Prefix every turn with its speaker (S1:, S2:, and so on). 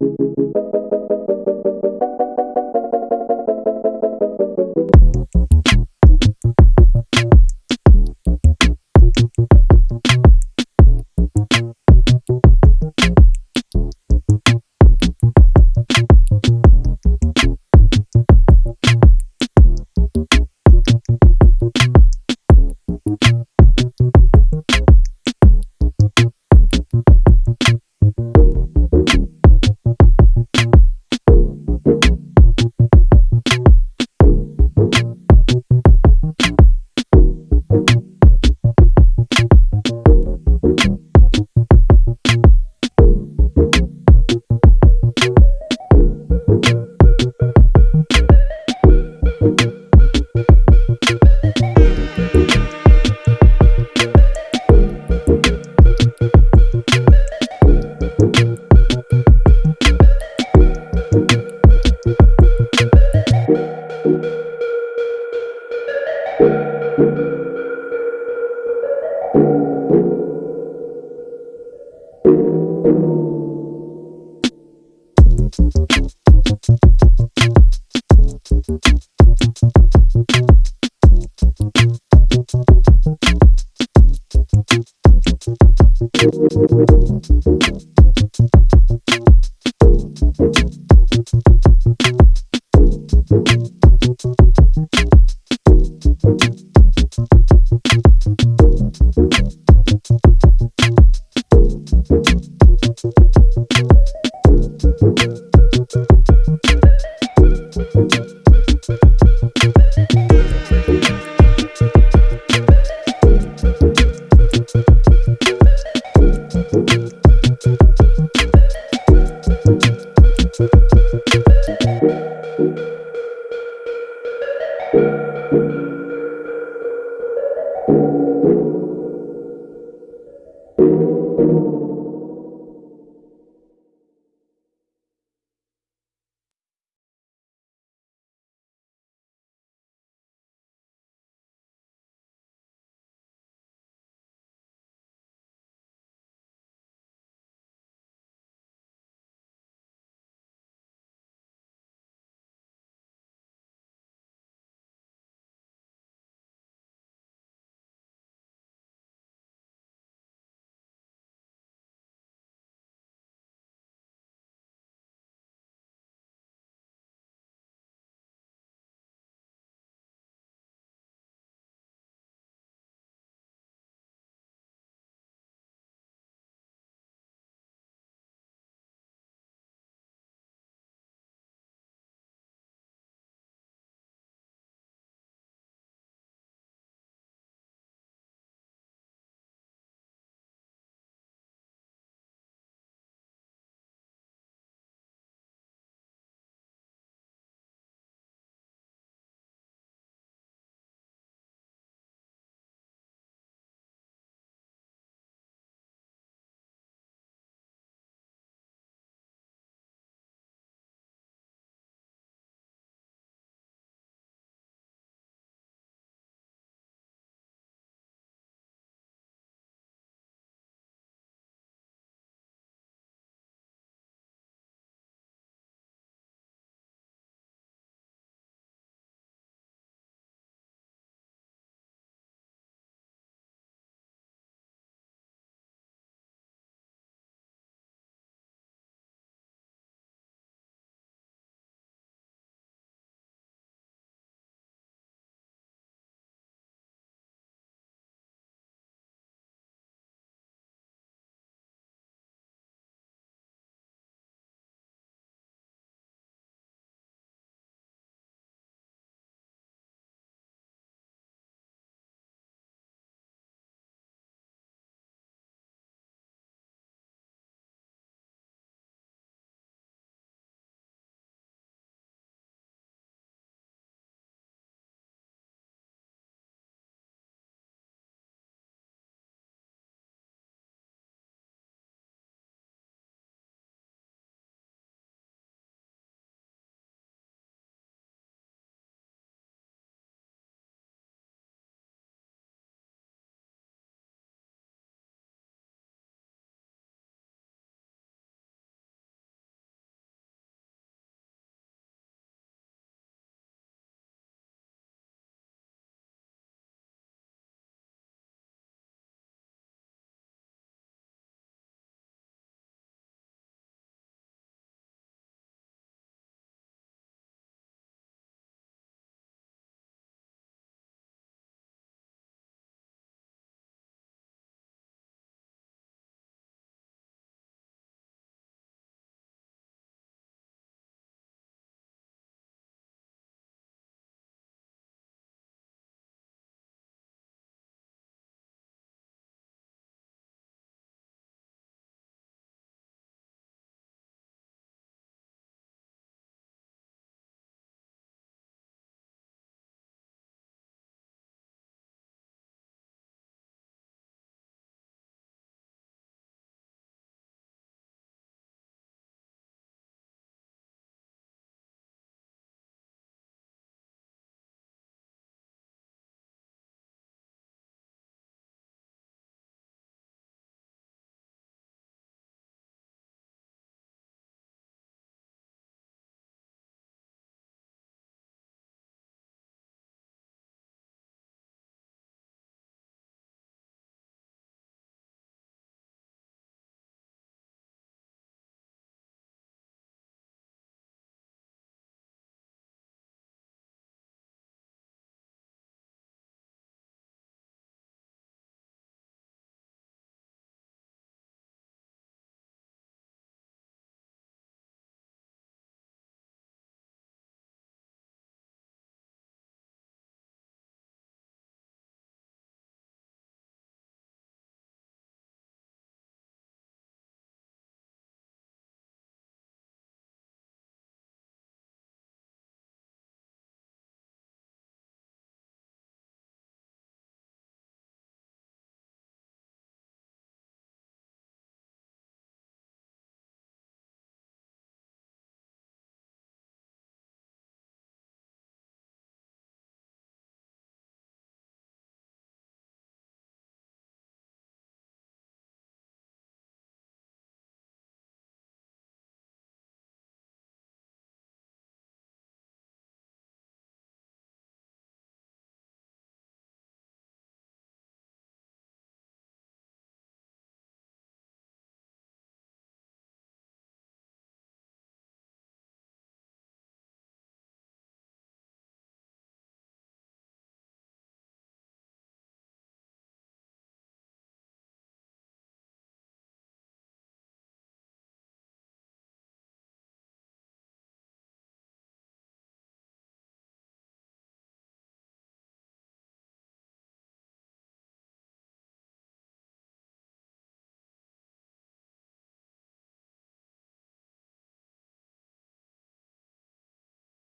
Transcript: S1: you. thank you